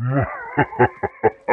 Ha ha ha ha ha!